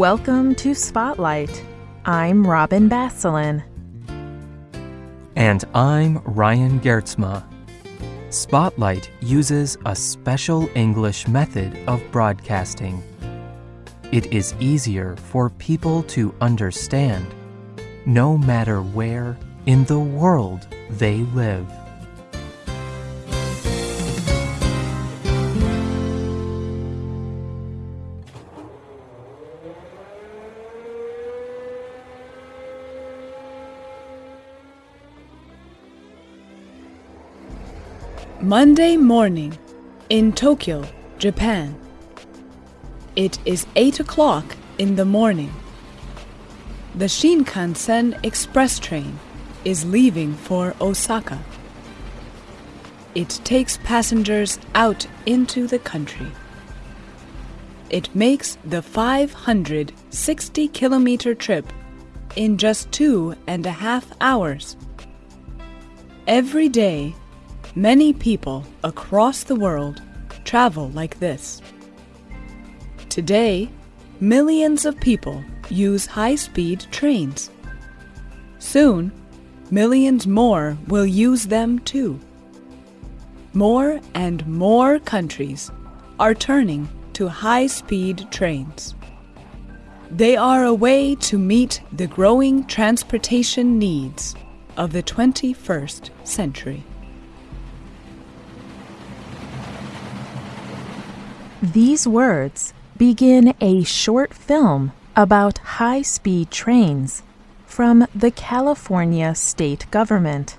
Welcome to Spotlight. I'm Robin Basselin. And I'm Ryan Geertsma. Spotlight uses a special English method of broadcasting. It is easier for people to understand no matter where in the world they live. Monday morning in Tokyo, Japan. It is 8 o'clock in the morning. The Shinkansen express train is leaving for Osaka. It takes passengers out into the country. It makes the 560 kilometer trip in just two and a half hours. Every day, Many people across the world travel like this. Today, millions of people use high speed trains. Soon, millions more will use them too. More and more countries are turning to high speed trains. They are a way to meet the growing transportation needs of the 21st century. These words begin a short film about high speed trains from the California state government.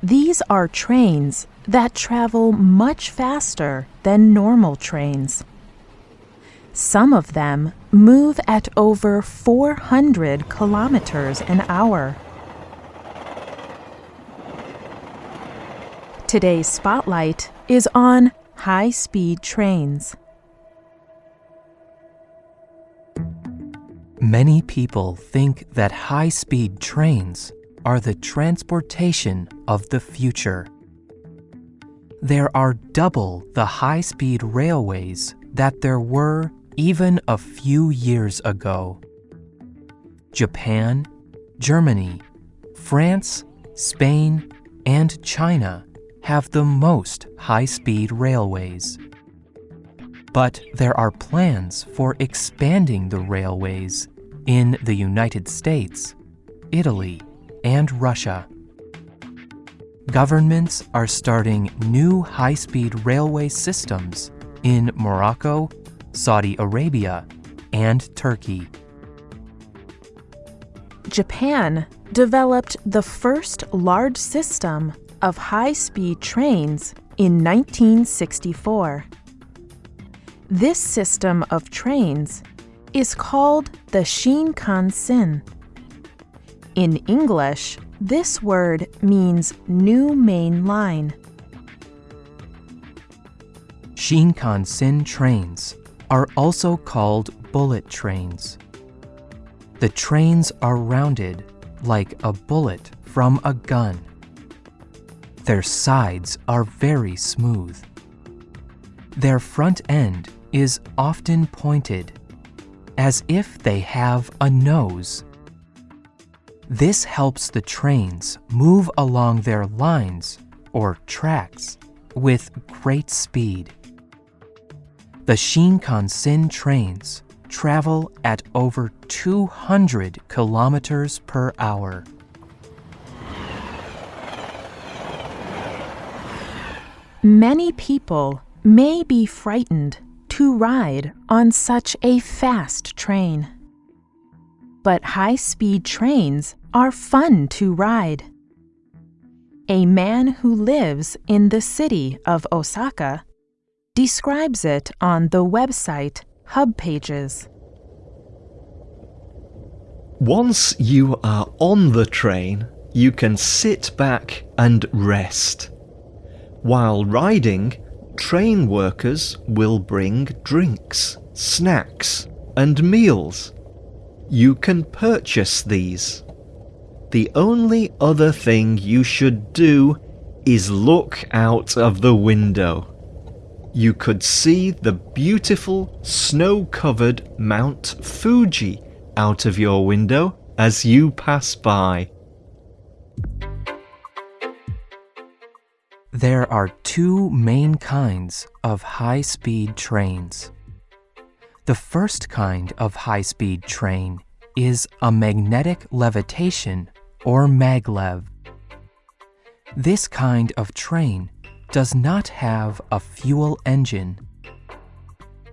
These are trains that travel much faster than normal trains. Some of them move at over 400 kilometers an hour. Today's spotlight is on high speed trains. Many people think that high speed trains are the transportation of the future. There are double the high speed railways that there were even a few years ago. Japan, Germany, France, Spain, and China have the most high speed railways. But there are plans for expanding the railways in the United States, Italy, and Russia. Governments are starting new high speed railway systems in Morocco, Saudi Arabia, and Turkey. Japan developed the first large system of high speed trains in 1964. This system of trains is called the Shinkansen. In English, this word means new main line. Shinkansen trains are also called bullet trains. The trains are rounded like a bullet from a gun. Their sides are very smooth. Their front end is often pointed, as if they have a nose. This helps the trains move along their lines, or tracks, with great speed. The Shinkansen trains travel at over 200 kilometers per hour. Many people may be frightened to ride on such a fast train. But high speed trains are fun to ride. A man who lives in the city of Osaka describes it on the website Hub Pages. Once you are on the train, you can sit back and rest. While riding, train workers will bring drinks, snacks, and meals. You can purchase these. The only other thing you should do is look out of the window. you could see the beautiful snow covered Mount Fuji out of your window as you pass by. There are two main kinds of high speed trains. The first kind of high speed train is a magnetic levitation or maglev. This kind of train does not have a fuel engine.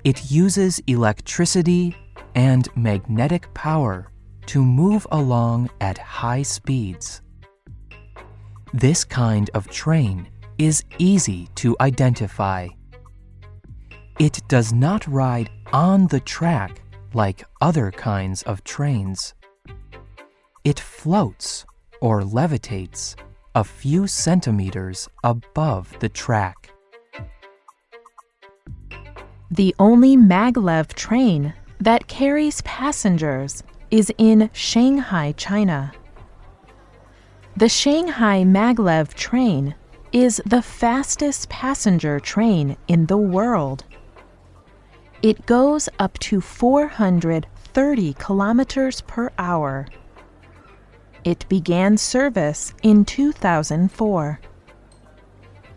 It uses electricity and magnetic power to move along at high speeds. This kind of train is easy to identify. It does not ride on the track like other kinds of trains. It floats or levitates a few centimeters above the track. The only maglev train that carries passengers is in Shanghai, China. The Shanghai maglev train is the fastest passenger train in the world. It goes up to 430 kilometers per hour. It began service in 2004.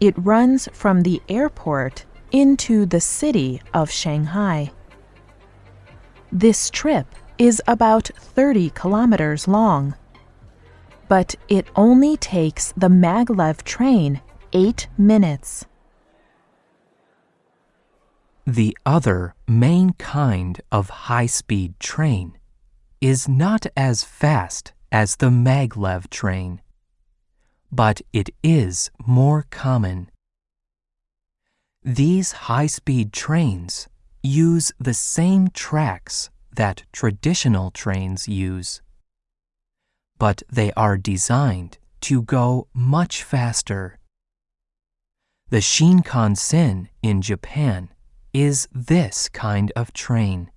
It runs from the airport into the city of Shanghai. This trip is about 30 kilometers long but it only takes the maglev train 8 minutes. The other main kind of high speed train is not as fast as the maglev train, but it is more common. These high speed trains use the same tracks that traditional trains use but they are designed to go much faster. The Shinkansen in Japan is this kind of train.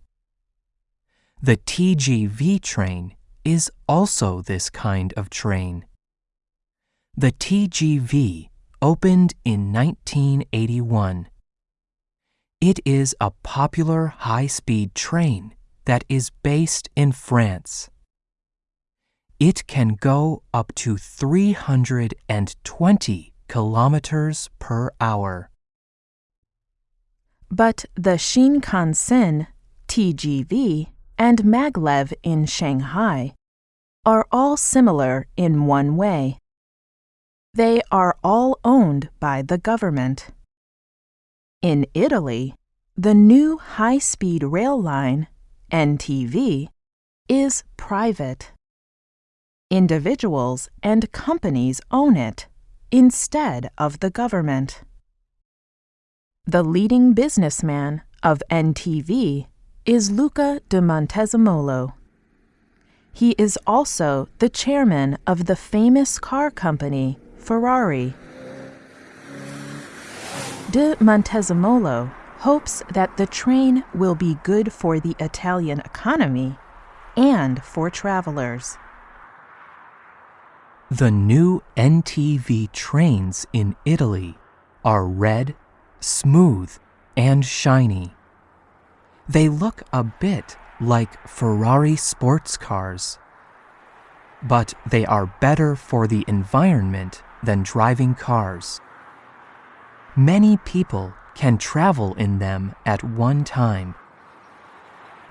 The TGV train is also this kind of train. The TGV opened in 1981. It is a popular high-speed train that is based in France it can go up to 320 kilometers per hour. But the Shinkansen, TGV, and maglev in Shanghai are all similar in one way. They are all owned by the government. In Italy, the new high-speed rail line, NTV, is private individuals and companies own it instead of the government. The leading businessman of NTV is Luca di Montezemolo. He is also the chairman of the famous car company Ferrari. Di Montezemolo hopes that the train will be good for the Italian economy and for travelers. The new NTV trains in Italy are red, smooth, and shiny. They look a bit like Ferrari sports cars. But they are better for the environment than driving cars. Many people can travel in them at one time.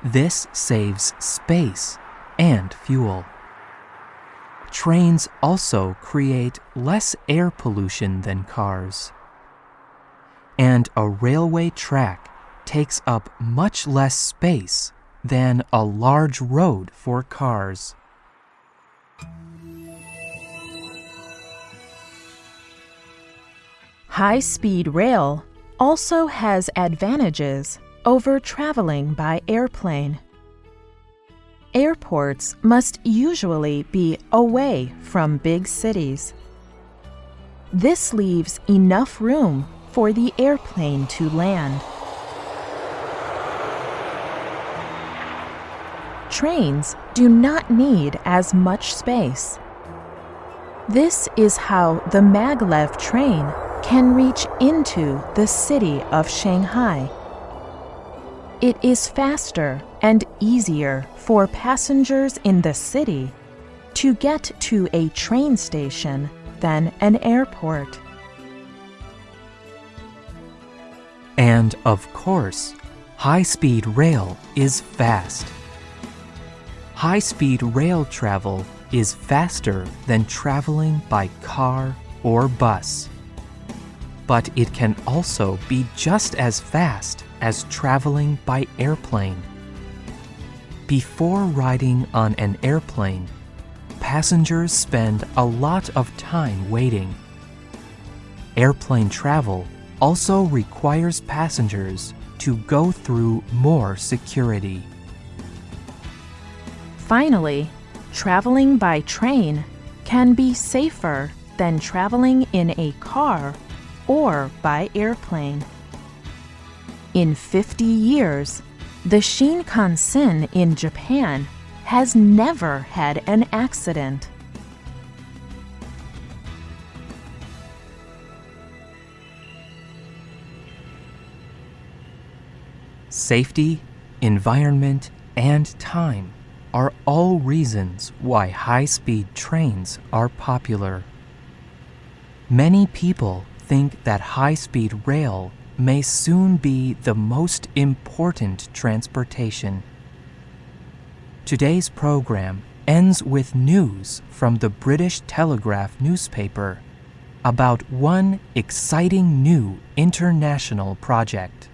This saves space and fuel. Trains also create less air pollution than cars. And a railway track takes up much less space than a large road for cars. High-speed rail also has advantages over traveling by airplane airports must usually be away from big cities. This leaves enough room for the airplane to land. Trains do not need as much space. This is how the maglev train can reach into the city of Shanghai. It is faster and easier for passengers in the city to get to a train station than an airport. And of course, high speed rail is fast. High speed rail travel is faster than traveling by car or bus. But it can also be just as fast as traveling by airplane. Before riding on an airplane, passengers spend a lot of time waiting. Airplane travel also requires passengers to go through more security. Finally, traveling by train can be safer than traveling in a car or by airplane. In 50 years, the Shinkansen in Japan has never had an accident. Safety, environment, and time are all reasons why high speed trains are popular. Many people think that high speed rail may soon be the most important transportation. Today's program ends with news from the British Telegraph newspaper about one exciting new international project.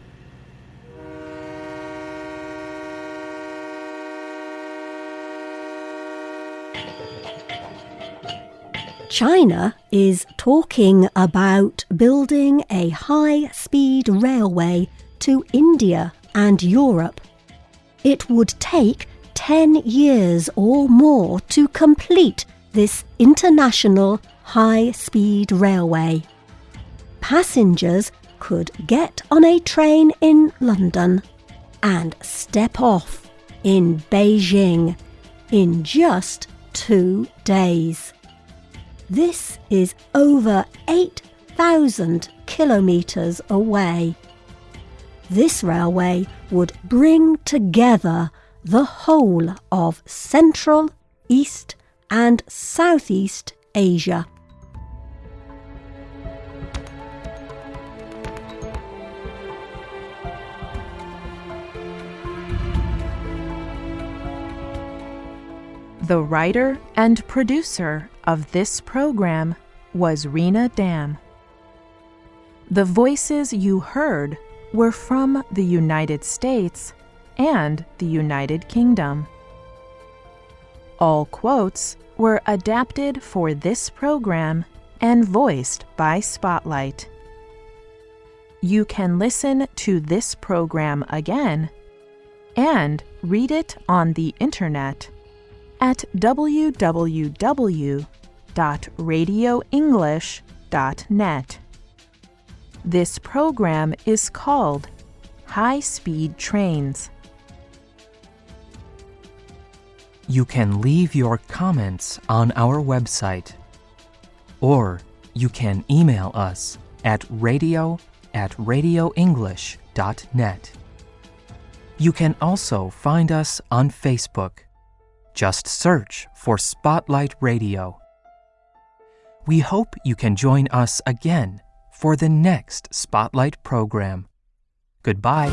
China is talking about building a high speed railway to India and Europe. It would take 10 years or more to complete this international high speed railway. Passengers could get on a train in London and step off in Beijing in just two days. This is over 8,000 kilometres away. This railway would bring together the whole of Central, East, and Southeast Asia. The writer and producer of this program was Rena Dam. The voices you heard were from the United States and the United Kingdom. All quotes were adapted for this program and voiced by Spotlight. You can listen to this program again and read it on the internet at www.radioenglish.net. This program is called High Speed Trains. You can leave your comments on our website, or you can email us at radio at radioenglish.net. You can also find us on Facebook. Just search for Spotlight Radio. We hope you can join us again for the next Spotlight program. Goodbye.